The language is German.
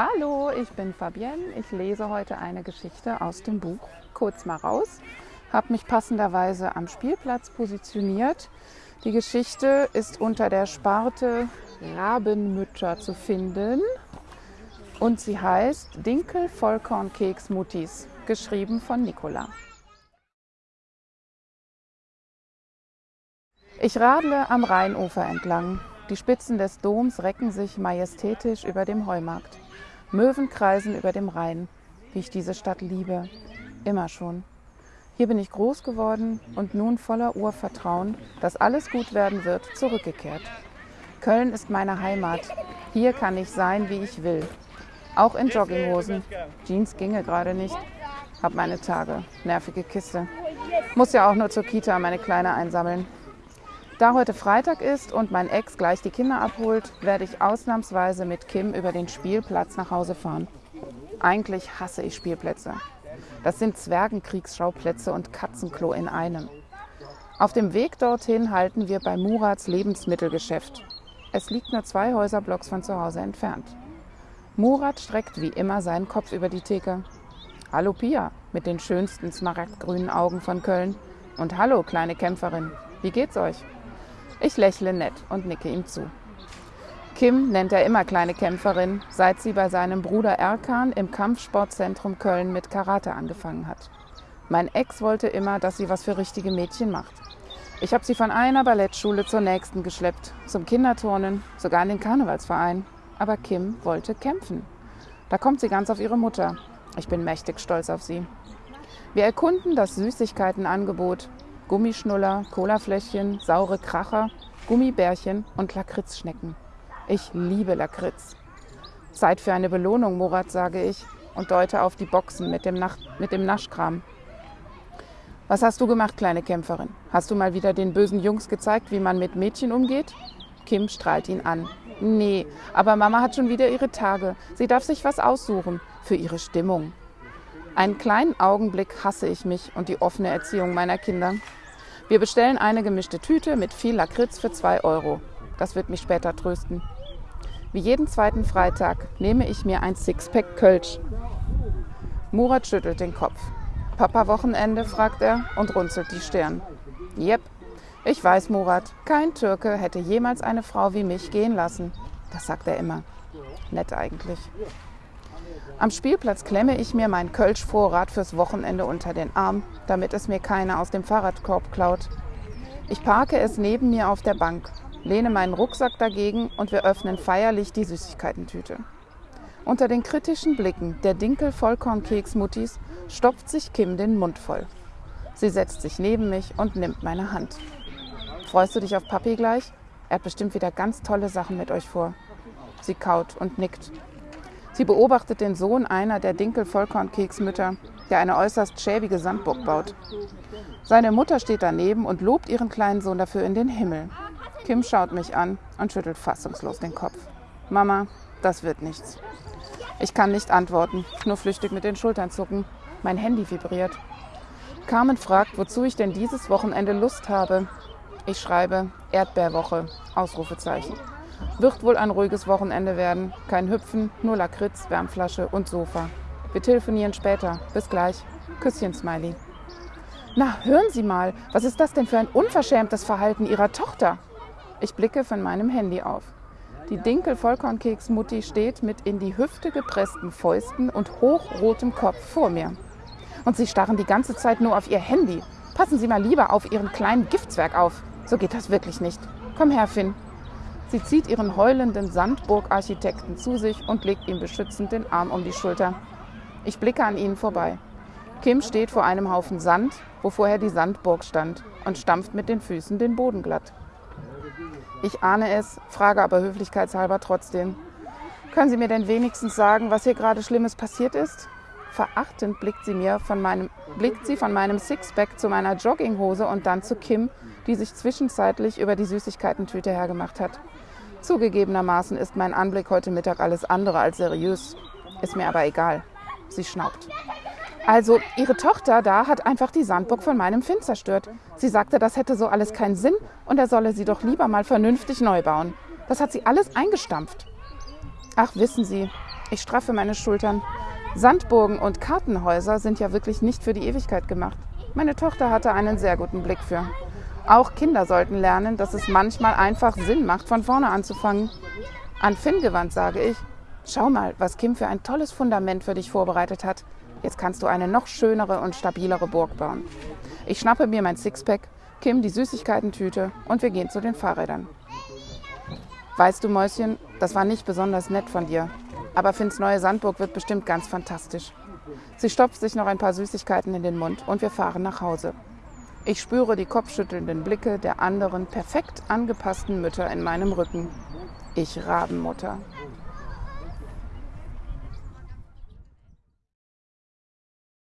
Hallo, ich bin Fabienne. Ich lese heute eine Geschichte aus dem Buch Kurz mal raus. Habe mich passenderweise am Spielplatz positioniert. Die Geschichte ist unter der Sparte Rabenmütter zu finden und sie heißt Dinkel Vollkornkeks Muttis, geschrieben von Nicola. Ich radle am Rheinufer entlang. Die Spitzen des Doms recken sich majestätisch über dem Heumarkt. Möwen kreisen über dem Rhein, wie ich diese Stadt liebe, immer schon. Hier bin ich groß geworden und nun voller Urvertrauen, dass alles gut werden wird, zurückgekehrt. Köln ist meine Heimat. Hier kann ich sein, wie ich will. Auch in Jogginghosen. Jeans ginge gerade nicht. Hab meine Tage. Nervige Kiste. Muss ja auch nur zur Kita meine Kleine einsammeln. Da heute Freitag ist und mein Ex gleich die Kinder abholt, werde ich ausnahmsweise mit Kim über den Spielplatz nach Hause fahren. Eigentlich hasse ich Spielplätze. Das sind Zwergenkriegsschauplätze und Katzenklo in einem. Auf dem Weg dorthin halten wir bei Murats Lebensmittelgeschäft. Es liegt nur zwei Häuserblocks von zu Hause entfernt. Murat streckt wie immer seinen Kopf über die Theke. Hallo Pia mit den schönsten smaragdgrünen Augen von Köln. Und hallo kleine Kämpferin, wie geht's euch? Ich lächle nett und nicke ihm zu. Kim nennt er immer kleine Kämpferin, seit sie bei seinem Bruder Erkan im Kampfsportzentrum Köln mit Karate angefangen hat. Mein Ex wollte immer, dass sie was für richtige Mädchen macht. Ich habe sie von einer Ballettschule zur nächsten geschleppt, zum Kinderturnen, sogar in den Karnevalsverein. Aber Kim wollte kämpfen. Da kommt sie ganz auf ihre Mutter. Ich bin mächtig stolz auf sie. Wir erkunden das Süßigkeitenangebot, Gummischnuller, Colafläschchen, saure Kracher, Gummibärchen und Lakritzschnecken. Ich liebe Lakritz. Zeit für eine Belohnung, Murat, sage ich und deute auf die Boxen mit dem, Nach mit dem Naschkram. Was hast du gemacht, kleine Kämpferin? Hast du mal wieder den bösen Jungs gezeigt, wie man mit Mädchen umgeht? Kim strahlt ihn an. Nee, aber Mama hat schon wieder ihre Tage. Sie darf sich was aussuchen für ihre Stimmung. Einen kleinen Augenblick hasse ich mich und die offene Erziehung meiner Kinder. Wir bestellen eine gemischte Tüte mit viel Lakritz für 2 Euro. Das wird mich später trösten. Wie jeden zweiten Freitag nehme ich mir ein Sixpack Kölsch. Murat schüttelt den Kopf. Papa Wochenende, fragt er und runzelt die Stirn. Jep, ich weiß, Murat, kein Türke hätte jemals eine Frau wie mich gehen lassen. Das sagt er immer. Nett eigentlich. Am Spielplatz klemme ich mir meinen Kölsch-Vorrat fürs Wochenende unter den Arm, damit es mir keiner aus dem Fahrradkorb klaut. Ich parke es neben mir auf der Bank, lehne meinen Rucksack dagegen und wir öffnen feierlich die Süßigkeitentüte. Unter den kritischen Blicken der Dinkel-Vollkornkeks-Muttis stopft sich Kim den Mund voll. Sie setzt sich neben mich und nimmt meine Hand. Freust du dich auf Papi gleich? Er hat bestimmt wieder ganz tolle Sachen mit euch vor. Sie kaut und nickt. Sie beobachtet den Sohn einer der Dinkel-Vollkornkeksmütter, der eine äußerst schäbige Sandburg baut. Seine Mutter steht daneben und lobt ihren kleinen Sohn dafür in den Himmel. Kim schaut mich an und schüttelt fassungslos den Kopf. Mama, das wird nichts. Ich kann nicht antworten, nur flüchtig mit den Schultern zucken. Mein Handy vibriert. Carmen fragt, wozu ich denn dieses Wochenende Lust habe. Ich schreibe Erdbeerwoche, Ausrufezeichen. Wird wohl ein ruhiges Wochenende werden. Kein Hüpfen, nur Lakritz, Wärmflasche und Sofa. Wir telefonieren später. Bis gleich. Küsschen, Smiley. Na, hören Sie mal, was ist das denn für ein unverschämtes Verhalten Ihrer Tochter? Ich blicke von meinem Handy auf. Die Dinkel-Vollkornkeks-Mutti steht mit in die Hüfte gepressten Fäusten und hochrotem Kopf vor mir. Und sie starren die ganze Zeit nur auf ihr Handy. Passen Sie mal lieber auf Ihren kleinen Giftswerk auf. So geht das wirklich nicht. Komm her, Finn. Sie zieht ihren heulenden Sandburg-Architekten zu sich und legt ihm beschützend den Arm um die Schulter. Ich blicke an ihnen vorbei. Kim steht vor einem Haufen Sand, wo vorher die Sandburg stand, und stampft mit den Füßen den Boden glatt. Ich ahne es, frage aber höflichkeitshalber trotzdem. Können Sie mir denn wenigstens sagen, was hier gerade Schlimmes passiert ist? Verachtend blickt sie, mir von meinem, blickt sie von meinem Sixpack zu meiner Jogginghose und dann zu Kim, die sich zwischenzeitlich über die Süßigkeitentüte hergemacht hat. Zugegebenermaßen ist mein Anblick heute Mittag alles andere als seriös. Ist mir aber egal. Sie schnaubt. Also, ihre Tochter da hat einfach die Sandburg von meinem Finn zerstört. Sie sagte, das hätte so alles keinen Sinn und er solle sie doch lieber mal vernünftig neu bauen. Das hat sie alles eingestampft. Ach, wissen Sie, Ich straffe meine Schultern. Sandburgen und Kartenhäuser sind ja wirklich nicht für die Ewigkeit gemacht. Meine Tochter hatte einen sehr guten Blick für. Auch Kinder sollten lernen, dass es manchmal einfach Sinn macht, von vorne anzufangen. An Finn gewandt sage ich, schau mal, was Kim für ein tolles Fundament für dich vorbereitet hat. Jetzt kannst du eine noch schönere und stabilere Burg bauen. Ich schnappe mir mein Sixpack, Kim die Süßigkeitentüte und wir gehen zu den Fahrrädern. Weißt du, Mäuschen, das war nicht besonders nett von dir. Aber Finns neue Sandburg wird bestimmt ganz fantastisch. Sie stopft sich noch ein paar Süßigkeiten in den Mund und wir fahren nach Hause. Ich spüre die kopfschüttelnden Blicke der anderen perfekt angepassten Mütter in meinem Rücken. Ich Rabenmutter.